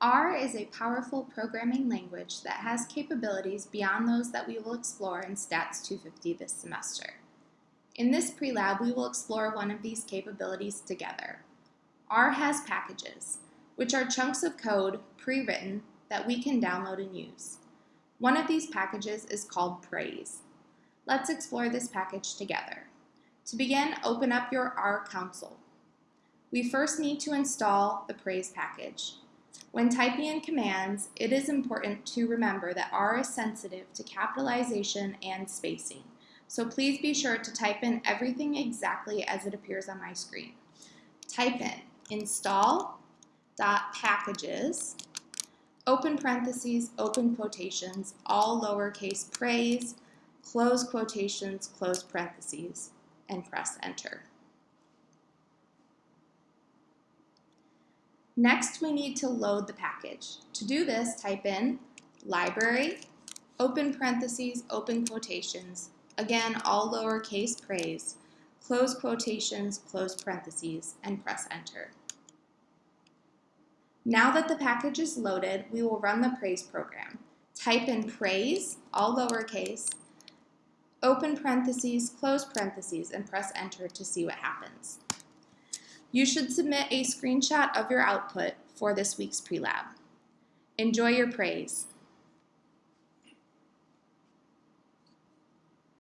R is a powerful programming language that has capabilities beyond those that we will explore in Stats 250 this semester. In this pre-lab, we will explore one of these capabilities together. R has packages, which are chunks of code pre-written that we can download and use. One of these packages is called Praise. Let's explore this package together. To begin, open up your R console. We first need to install the Praise package. When typing in commands, it is important to remember that R is sensitive to capitalization and spacing. So please be sure to type in everything exactly as it appears on my screen. Type in install.packages, open parentheses, open quotations, all lowercase praise, close quotations, close parentheses, and press enter. Next, we need to load the package. To do this, type in library, open parentheses, open quotations, again, all lowercase praise, close quotations, close parentheses, and press enter. Now that the package is loaded, we will run the praise program. Type in praise, all lowercase, open parentheses, close parentheses, and press enter to see what happens. You should submit a screenshot of your output for this week's pre-lab. Enjoy your praise.